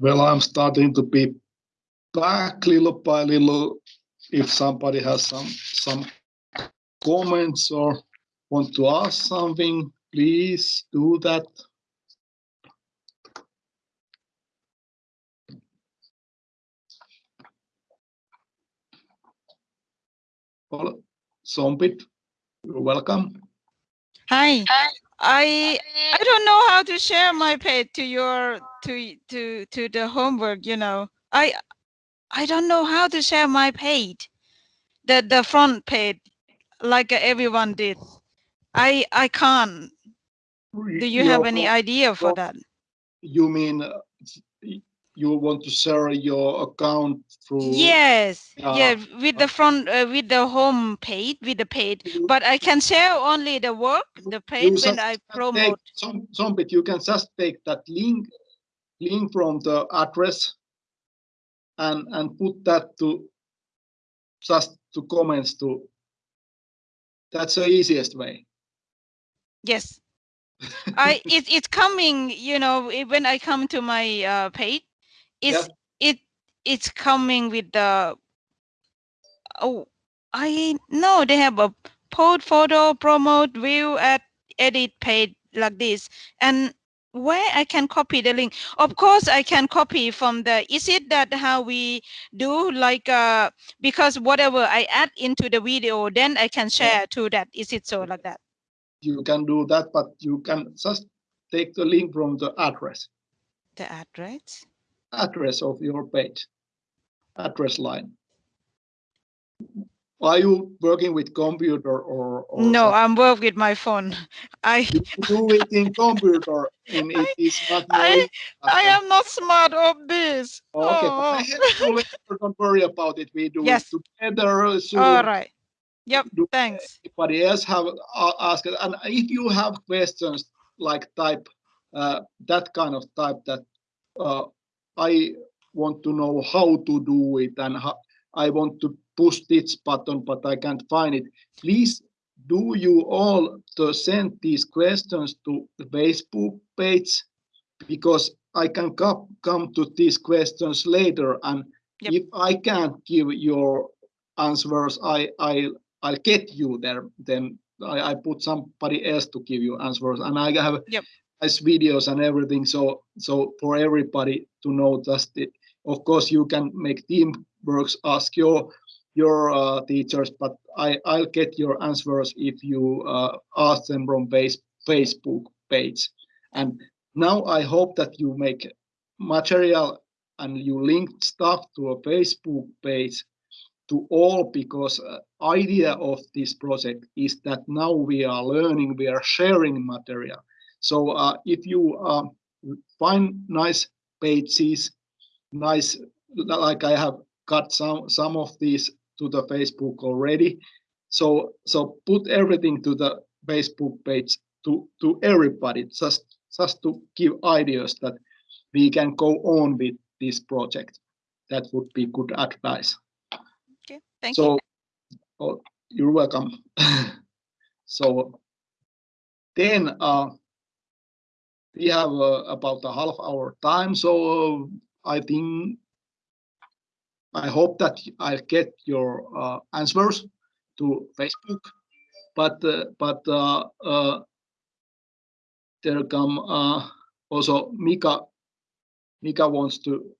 Well, I'm starting to be back little by little. If somebody has some some comments or want to ask something, please do that. Well, Sombit, you're welcome. Hi. I I don't know how to share my page to your to to to the homework. You know, I I don't know how to share my page, the the front page, like everyone did. I I can't. Do you have any idea for that? You mean uh, you want to share your account through yes uh, yeah with the front uh, with the home page with the page. But i can share only the work the page when i promote. some some bit you can just take that link link from the address and and put that to just to comments to. That's the easiest way. Yes. I it, it's coming you know when i come to my uh, page it's yeah. it it's coming with the oh I know they have a post photo promote view at edit page like this and where I can copy the link. Of course, I can copy from the, is it that how we do like, uh, because whatever I add into the video, then I can share to that. Is it so like that? You can do that, but you can just take the link from the address. The address? Address of your page, address line. Are you working with computer or? or no, something? I'm working with my phone. I you do it in computer, and it is not. I, I am not smart of this. Okay, oh. don't worry about it. We do yes. it together. So All right. Yep. Thanks. Anybody else have uh, asked? And if you have questions like type uh, that kind of type that uh, I want to know how to do it and how, I want to push this button, but I can't find it. Please do you all to send these questions to the Facebook page because I can come come to these questions later and yep. if I can't give your answers I I I'll get you there then I, I put somebody else to give you answers and I have yep nice videos and everything. So so for everybody to know just it. Of course, you can make team works, ask your your uh, teachers, but I I'll get your answers if you uh, ask them from base Facebook page. And now I hope that you make material and you link stuff to a Facebook page to all because uh, idea of this project is that now we are learning, we are sharing material. So uh, if you uh, find nice pages, nice, like I have got some, some of these to the Facebook already. So, so put everything to the Facebook page to, to everybody, just, just to give ideas that we can go on with this project. That would be good advice. Okay, thank so, you. Oh, you're welcome. so then uh, we have uh, about a half hour time so uh, i think i hope that I'll get your uh, answers to facebook but uh, but uh, uh, there come also mika mika wants to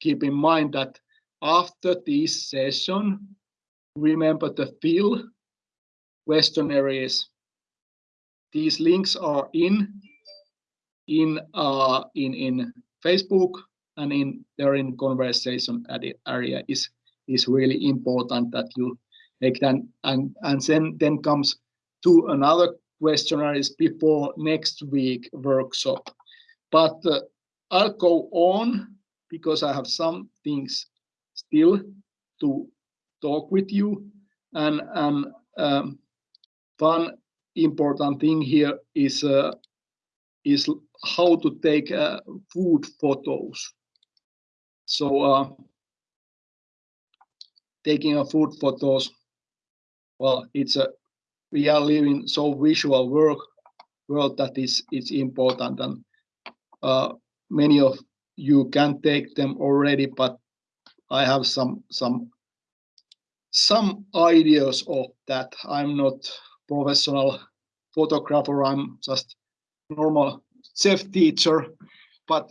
keep in mind that after this session remember to fill questionnaires these links are in in uh, in in Facebook and in there in conversation area is is really important that you make and and then then comes to another questionnaires before next week workshop. But uh, i'll go on because i have some things still to talk with you. And and um, one important thing here is uh, is how to take uh, food photos. So uh, taking a food photos, well, it's a we are living so visual work world that is it's important and uh, many of you can take them already, but I have some some some ideas of that. I'm not professional photographer. I'm just normal self teacher, but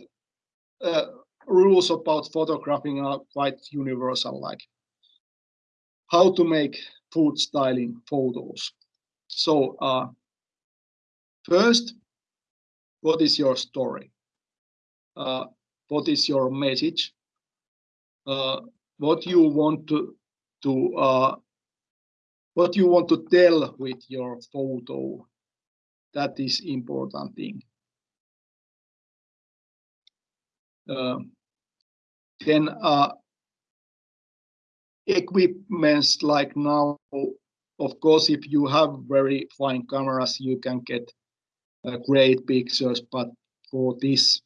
uh, rules about photographing are quite universal, like how to make food styling photos. So uh, first, what is your story? Uh, what is your message? Uh, what you want to to uh, what you want to tell with your photo? That is important thing. Uh, then uh, equipments like now, of course, if you have very fine cameras, you can get uh, great pictures. But for this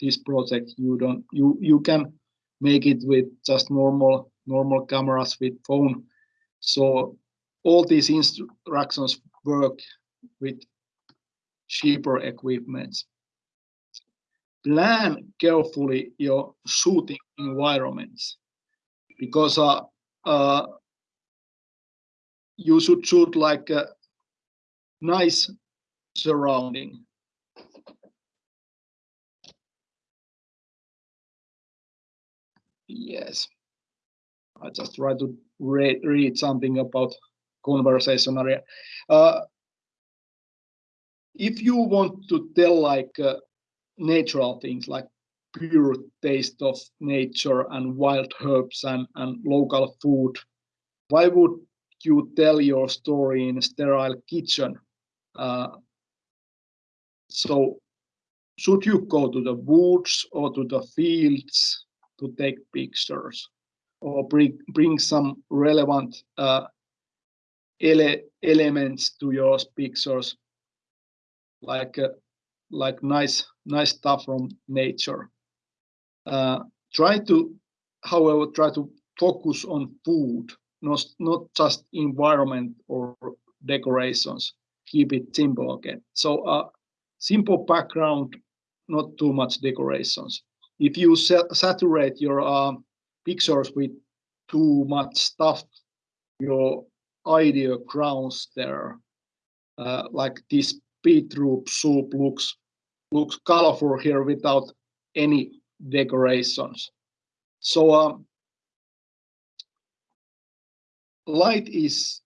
this project, you don't you you can make it with just normal normal cameras with phone. So all these instructions work with cheaper equipment. Plan carefully your shooting environments because uh, uh, you should shoot like a nice surrounding. Yes, I just try to read, read something about conversation area. Uh, if you want to tell like uh, natural things like pure taste of nature and wild herbs and, and local food. Why would you tell your story in a sterile kitchen? Uh, so should you go to the woods or to the fields to take pictures or bring, bring some relevant uh, ele elements to your pictures like uh, like nice nice stuff from nature uh, try to, however, try to focus on food, not, not just environment or decorations. Keep it simple again. So uh, simple background, not too much decorations. If you saturate your uh, pictures with too much stuff, your idea grounds there. Uh, like this beetroot soup looks looks colorful here without any decorations. So um, light is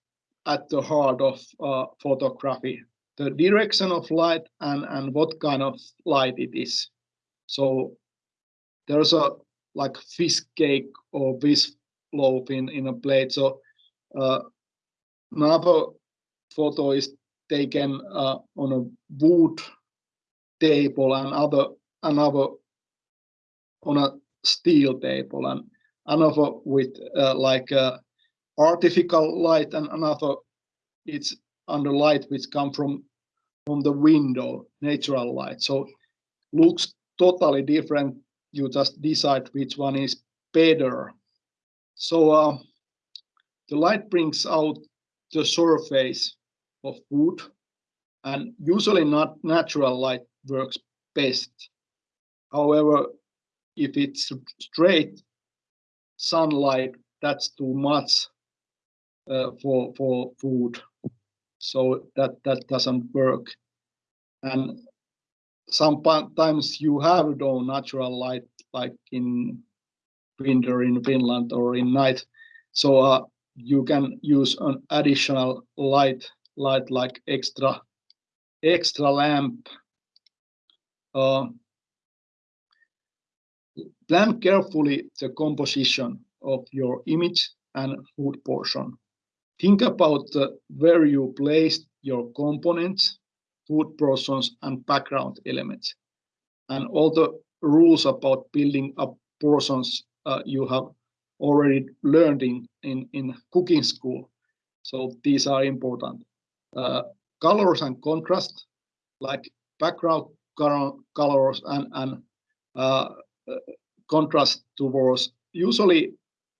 at the heart of uh, photography, the direction of light and, and what kind of light it is. So there's a like fish cake or fish loaf in, in a plate. So uh, another photo is taken uh, on a wood table and other another on a steel table and another with uh, like uh, artificial light and another it's under light which come from from the window natural light. So looks totally different. You just decide which one is better. So uh, the light brings out the surface of wood and usually not natural light works best however if it's straight sunlight, that's too much uh, for for food. So that that doesn't work. And sometimes you have no natural light, like in winter in Finland or in night. So uh, you can use an additional light, light like extra extra lamp. Uh, Plan carefully the composition of your image and food portion. Think about where you place your components, food portions, and background elements, and all the rules about building up portions uh, you have already learned in, in, in cooking school. So these are important. Uh, colors and contrast, like background colors and, and uh, contrast towards usually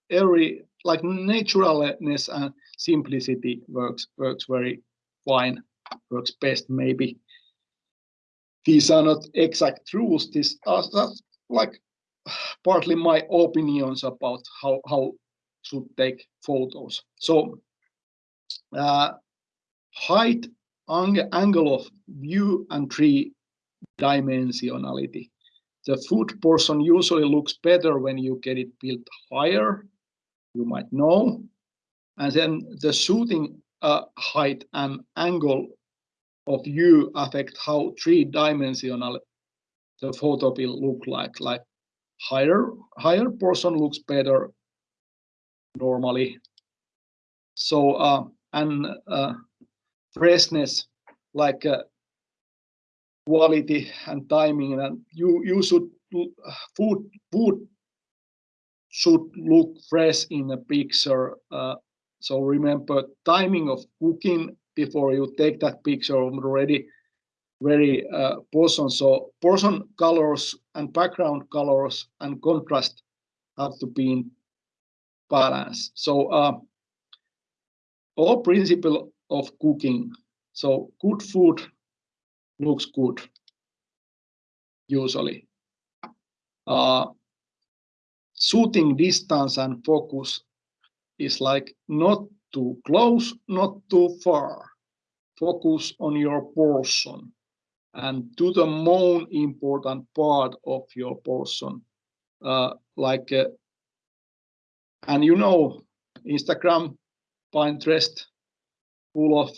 every like naturalness and simplicity works works very fine works best maybe these are not exact rules these are just like partly my opinions about how how should take photos. So uh, height, ang angle of view, and three dimensionality. The food portion usually looks better when you get it built higher, you might know. And then the shooting uh, height and angle of view affect how three-dimensional the photo will look like. Like higher higher portion looks better normally. So uh, and uh, freshness, like uh, quality and timing, and you you should food food should look fresh in a picture. Uh, so remember timing of cooking before you take that picture already very uh, portion. So portion colors and background colors and contrast have to be in balance. So uh, all principle of cooking. So good food looks good usually. Uh, shooting distance and focus is like not too close, not too far. Focus on your portion and to the most important part of your portion. Uh, like, uh, and you know, Instagram, Pinterest, full of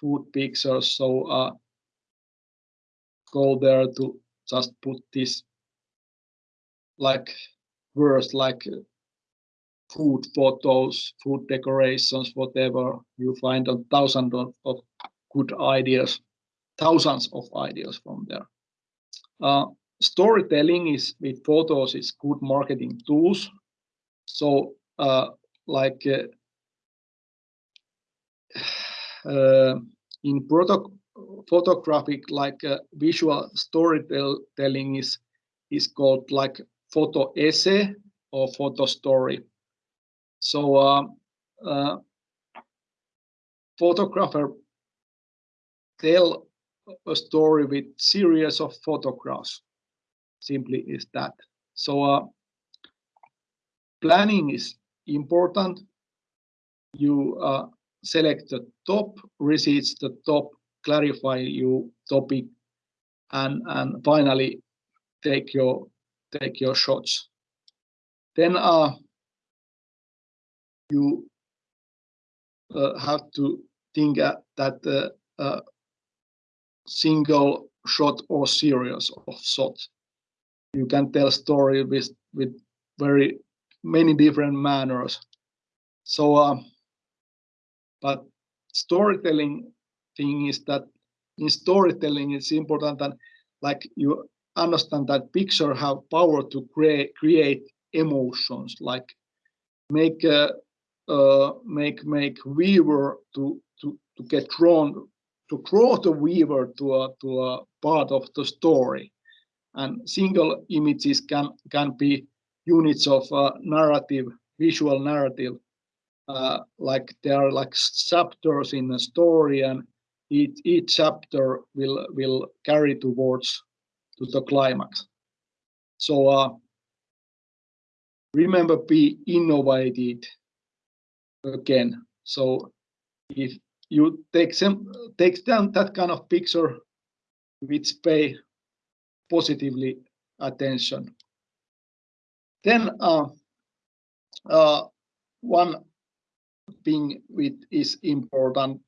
food pictures. So uh, go there to just put this like words like food photos, food decorations, whatever you find a thousand of, of good ideas, thousands of ideas from there. Uh, storytelling is with photos is good marketing tools. So uh, like uh in product photographic like uh, visual storytelling is is called like photo essay or photo story. So uh, uh, photographer tell a story with series of photographs. Simply is that. So uh, planning is important. You uh, select the top receipts, the top clarify your topic, and and finally take your take your shots. Then uh, you uh, have to think uh, that uh, uh, single shot or series of shots. You can tell story with with very many different manners. So, uh, but storytelling thing is that in storytelling it's important that like you understand that picture have power to create create emotions like make a uh, make make viewer to to to get drawn to draw the viewer to a to a part of the story. And single images can can be units of uh, narrative visual narrative uh, like there are like chapters in a story and each each chapter will will carry towards to the climax. So uh, remember be innovated again. So if you take some take down that kind of picture which pay positively attention. Then uh, uh, one thing which is important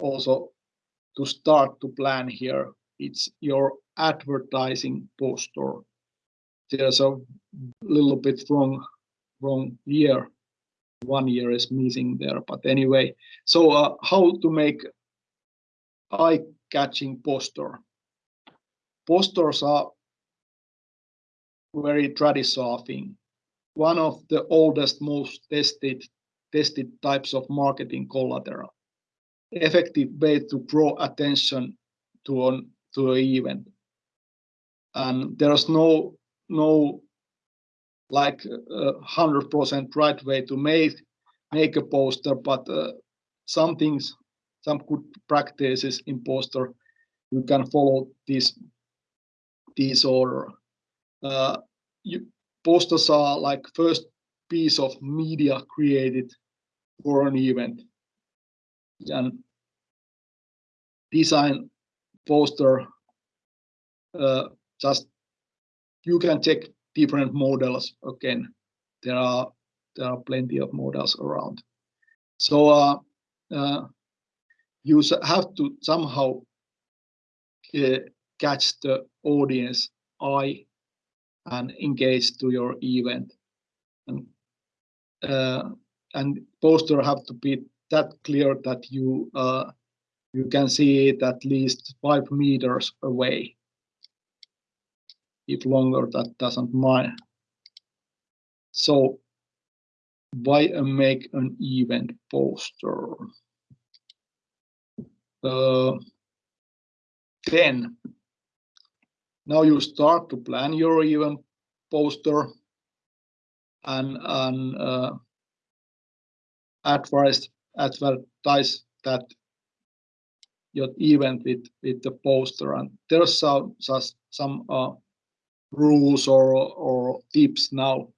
also to start to plan here. It's your advertising poster there's a little bit wrong wrong year. One year is missing there but anyway. So uh, how to make eye-catching poster posters are very traditional thing. One of the oldest most tested tested types of marketing collateral effective way to draw attention to an to an event and there's no no like a hundred percent right way to make make a poster, but uh, some things, some good practices in poster, you can follow this this order. Uh, you posters are like first piece of media created for an event. And design poster, uh, just you can check different models again. There are there are plenty of models around. So uh, uh, you have to somehow uh, catch the audience eye and engage to your event. And, uh, and poster have to be that clear that you uh, you can see it at least five meters away. If longer, that doesn't mind. So why make an event poster? Uh, then now you start to plan your event poster and, and uh, advise, advertise that your event with, with the poster. And there's some, some uh, rules or, or tips now,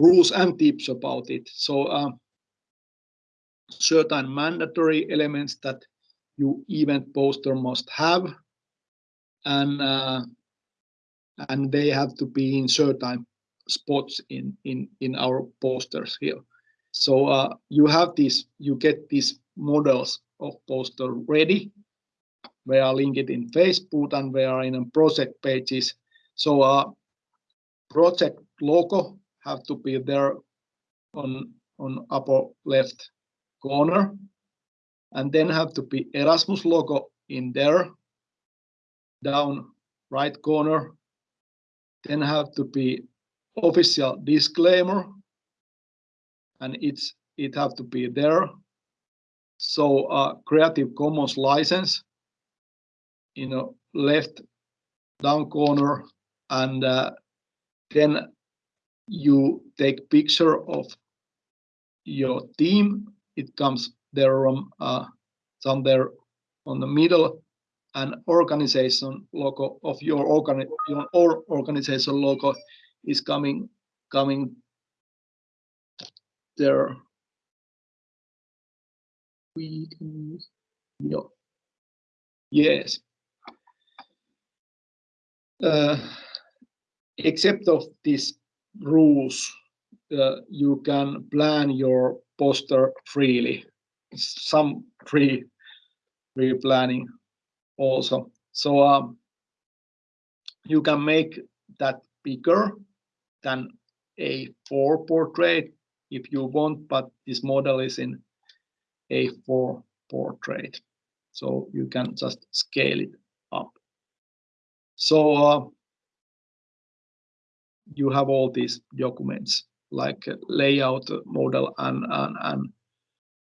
rules and tips about it. So uh, certain mandatory elements that your event poster must have and uh, and they have to be in certain spots in in in our posters here so uh, you have this you get these models of poster ready. They are linked in facebook and they are in project pages. So uh project logo have to be there on on upper left corner. And then have to be erasmus logo in there down right corner. Then have to be official disclaimer and it's it have to be there. So uh, creative commons license you know left down corner and uh, then you take picture of your team. It comes there um, uh, somewhere on the middle an organization logo of your, organi your organization logo is coming coming there. We can use yeah. Yes. Uh, except of these rules, uh, you can plan your poster freely. Some free free planning also. So um, you can make that bigger than A4 portrait if you want, but this model is in A4 portrait. So you can just scale it up. So uh, you have all these documents like layout model and, and, and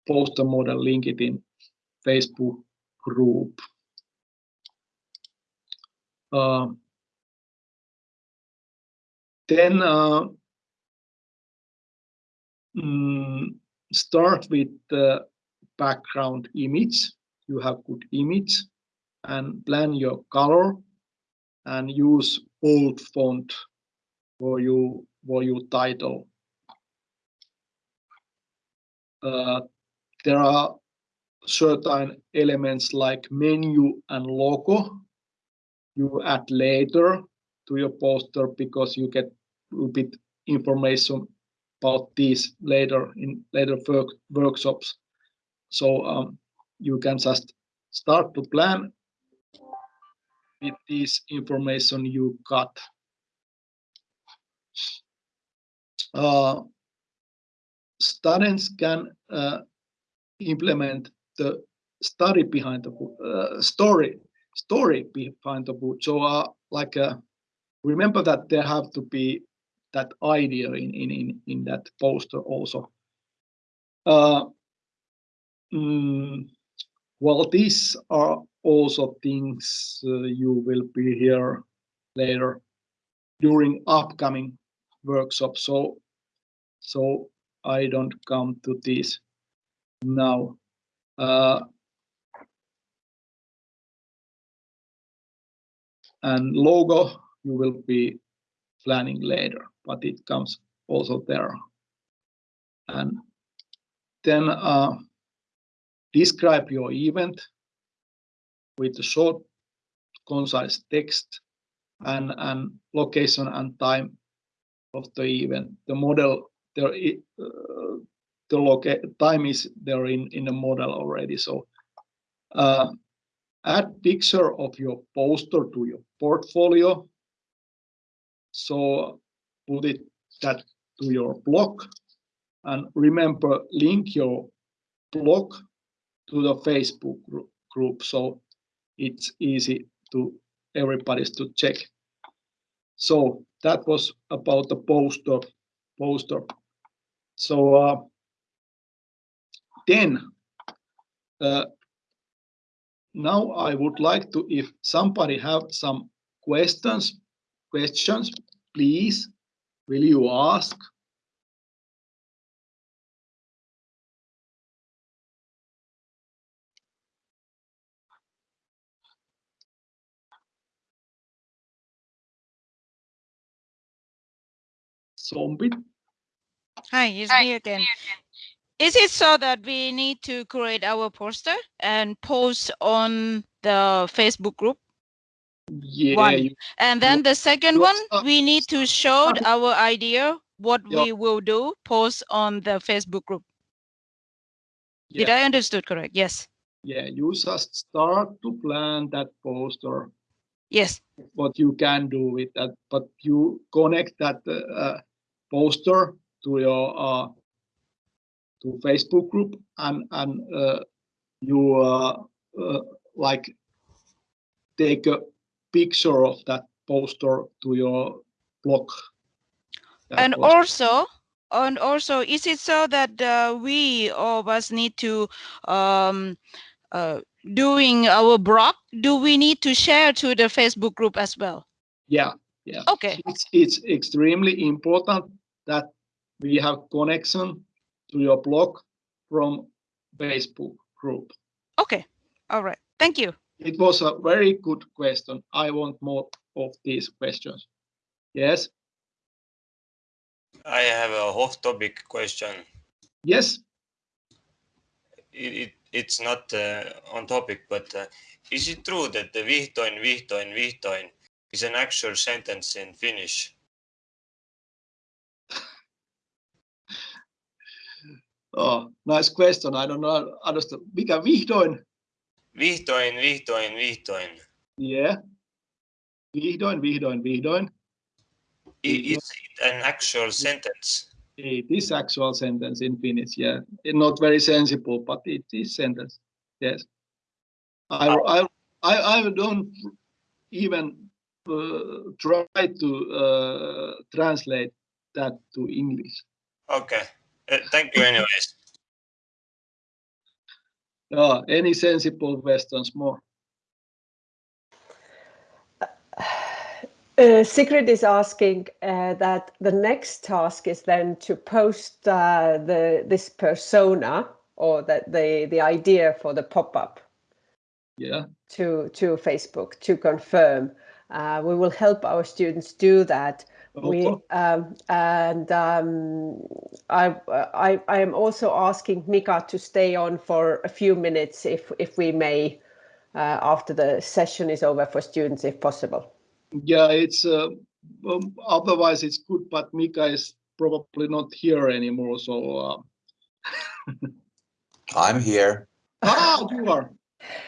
poster model linked in Facebook group. Uh, then uh, mm, start with the background image. You have good image and plan your color and use bold font for you for your title. Uh, there are certain elements like menu and logo you add later to your poster because you get a bit information about these later in later work, workshops. So um, you can just start to plan with this information you got. Uh, students can uh, implement the study behind the uh, story story behind the book. So uh, like uh, remember that there have to be that idea in in in, in that poster also. Uh, mm, well, these are also things uh, you will be here later during upcoming workshops. So so I don't come to this now. Uh, and logo you will be planning later, but it comes also there. And then uh, describe your event with a short, concise text and, and location and time of the event. The model there, uh, the loca time is there in in the model already. So uh, add picture of your poster to your portfolio. So put it that to your blog and remember link your blog to the Facebook group so it's easy to everybody's to check. So that was about the poster. Poster. So uh, then uh, now I would like to, if somebody have some questions, questions, please, will you ask? Zombie. Hi, it's Hi, me again. Is it so that we need to create our poster and post on the Facebook group? Yeah. One. And then the second one, we need to show our idea, what yeah. we will do, post on the Facebook group. Yeah. Did I understood correct? Yes. Yeah, you just start to plan that poster. Yes. What you can do with that, but you connect that uh, poster to your uh, to Facebook group and and uh, you uh, uh, like take a picture of that poster to your blog. and also, and also, is it so that uh, we all of us need to um, uh, doing our blog? Do we need to share to the Facebook group as well? Yeah, yeah. Okay. It's, it's extremely important that we have connection to your blog from Facebook group. Okay, all right, thank you. It was a very good question. I want more of these questions. Yes? I have a off topic question. Yes? It, it, it's not uh, on topic, but uh, is it true that the vihdoin, vihdoin, vihdoin is an actual sentence in Finnish? Oh, nice question. I don't know. Understand. Mikä vihdoin? Vihdoin, vihdoin, vihdoin. Yeah. Vihdoin, vihdoin, vihdoin. Is it an actual sentence? It is actual sentence in Finnish, yeah. Not very sensible, but it is sentence. Yes. I oh. I I, I don't even uh, try to uh, translate that to English. Okay. Uh, thank you anyways. Yeah, any sensible questions more? Uh, Sigrid is asking uh, that the next task is then to post uh, the this persona or that the the idea for the pop-up yeah to to Facebook to confirm. Uh, we will help our students do that we um, and um, I, I I am also asking Mika to stay on for a few minutes if if we may uh, after the session is over for students if possible. Yeah, it's uh, um, otherwise it's good, but Mika is probably not here anymore, so. Uh... I'm here. Ah, you are.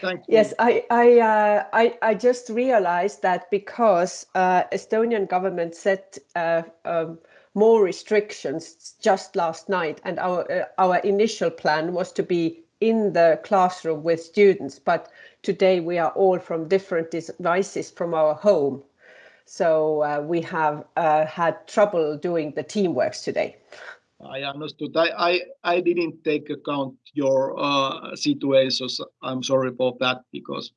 Thank you. Yes, I I, uh, I I just realized that because uh, Estonian government set uh, um, more restrictions just last night, and our uh, our initial plan was to be in the classroom with students, but today we are all from different devices from our home, so uh, we have uh, had trouble doing the teamworks today. I understood. I, I, I didn't take account your uh, situations. I'm sorry for that because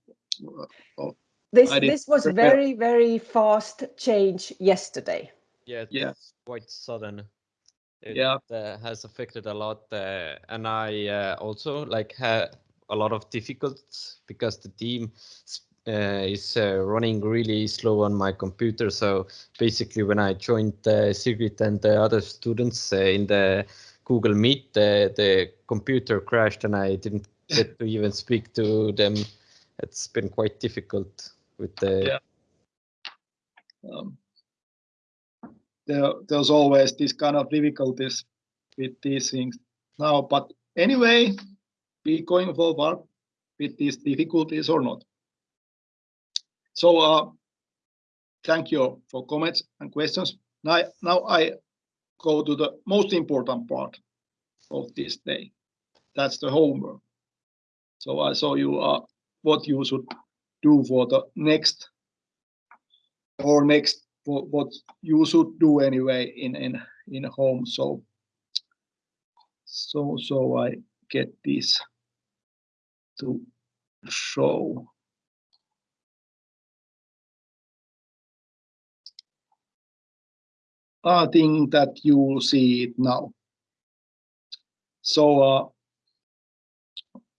uh, this this was prepare. very very fast change yesterday. Yeah, yeah, quite sudden. It yeah, uh, has affected a lot, uh, and I uh, also like had a lot of difficulties because the team uh, is uh, running really slow on my computer. So basically, when I joined uh, Sigrid and the other students uh, in the Google Meet, the computer crashed and I didn't get to even speak to them. It's been quite difficult with the. Yeah. Um, there, there's always this kind of difficulties with these things now, but anyway, be going forward with these difficulties or not. So uh, thank you for comments and questions. Now, now I go to the most important part of this day. That's the homework. So I show you uh, what you should do for the next or next what you should do anyway in in in home. So so so I get this to show. I think that you will see it now. So uh,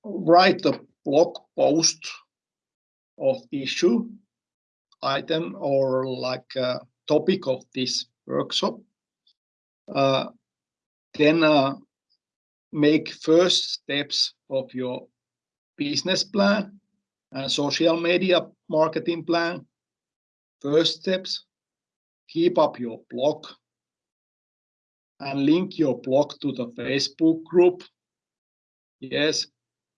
write a blog post of issue item or like a topic of this workshop. Uh, then uh, make first steps of your business plan and social media marketing plan. First steps, keep up your blog and link your blog to the Facebook group. Yes,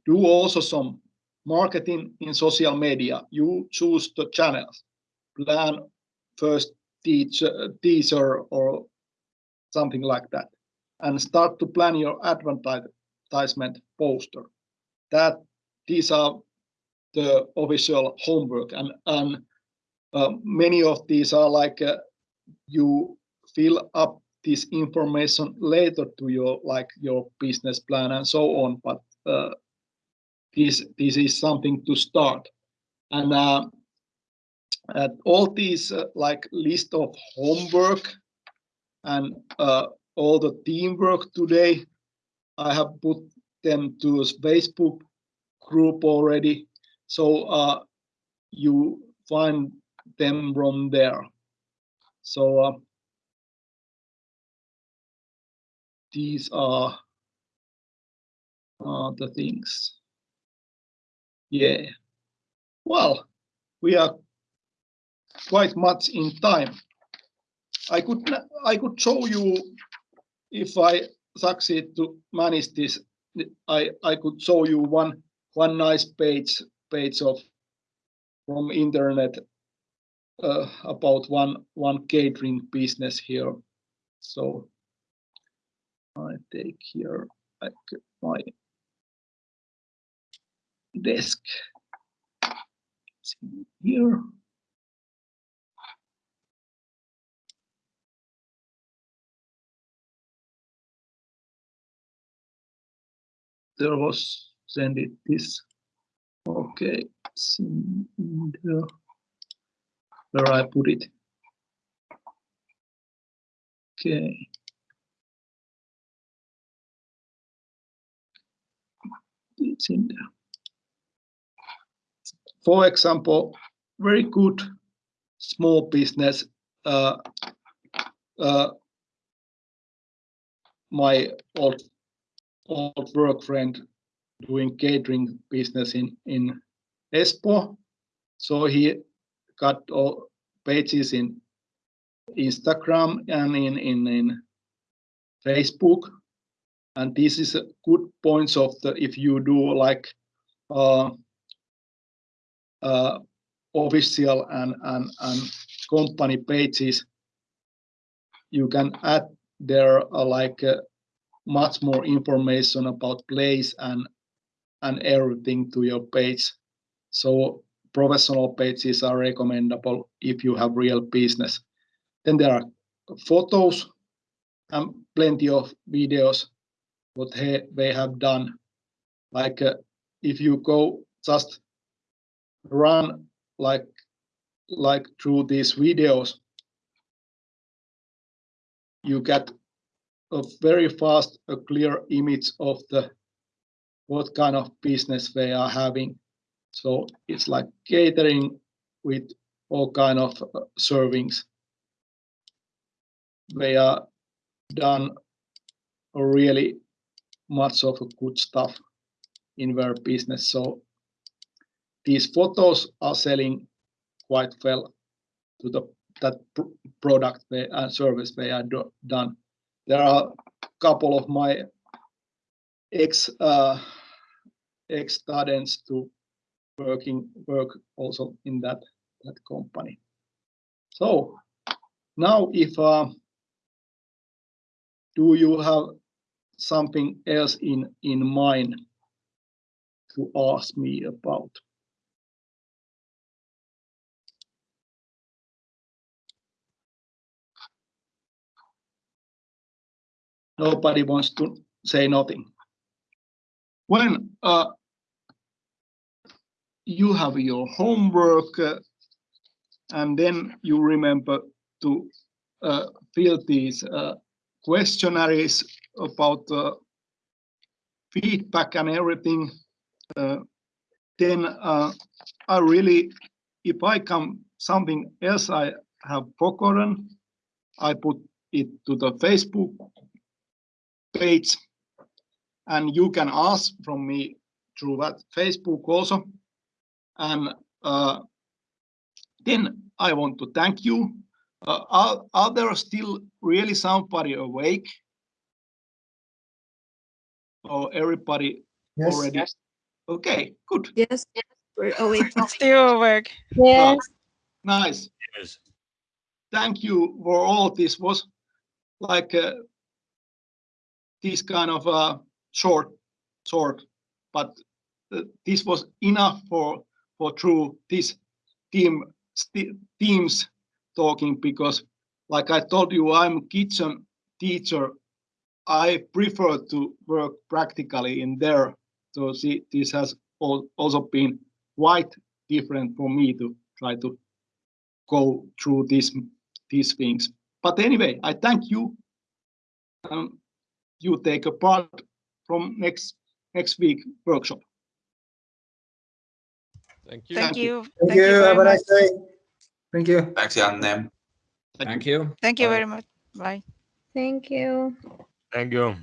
do also some marketing in social media. You choose the channels, plan first teaser or something like that, and start to plan your advertisement poster. That these are the official homework, and and uh, many of these are like uh, you fill up this information later to your like your business plan and so on but uh, this this is something to start. And uh, all these uh, like list of homework and uh, all the teamwork today i have put them to a facebook group already. So uh, you find them from there so uh, these are uh, the things. Yeah. Well, we are quite much in time. I could I could show you if I succeed to manage this. I I could show you one one nice page page of from internet uh, about one one catering business here. So I take here like my desk here. There was send it this. Okay, there where I put it. Okay. it's in there. For example, very good small business. Uh, uh, my old old work friend doing catering business in in Espoo. So he got all pages in Instagram and in in, in Facebook. And this is a good points of the if you do like uh, uh, official and, and and company pages you can add there uh, like uh, much more information about place and and everything to your page. So professional pages are recommendable if you have real business then there are photos and plenty of videos what they have done. Like uh, if you go just run like like through these videos, you get a very fast, a clear image of the what kind of business they are having. So it's like catering with all kind of uh, servings. They are done really much of good stuff in their business. So these photos are selling quite well to the that pr- product they, and service they are do, done. There are a couple of my ex uh, ex students to working work also in that that company. So now if uh, do you have something else in in mind to ask me about? Nobody wants to say nothing. When uh, you have your homework uh, and then you remember to uh, fill these uh, questionnaires about uh, feedback and everything, uh, then I really, if I come something else I have forgotten, I put it to the Facebook page and you can ask from me through that Facebook also. And uh, then I want to thank you. Uh, are, are there still really somebody awake? Or everybody Yes. already? Okay, good. Yes, yes. we're awake. Still awake. Yes. Nice. Yes. Thank you for all this was like uh, this kind of uh, short, short, but uh, this was enough for for through this team teams talking because like I told you, I'm a kitchen teacher. I prefer to work practically in there. So see, this has also been quite different for me to try to go through these these things. But anyway, I thank you. Um, you take a part from next next week workshop. Thank you. Thank you. Thank you. very Have a nice day. Thank you. Thanks, Janne. Thank you. Thank you Bye. very much. Bye. Thank you. Thank you.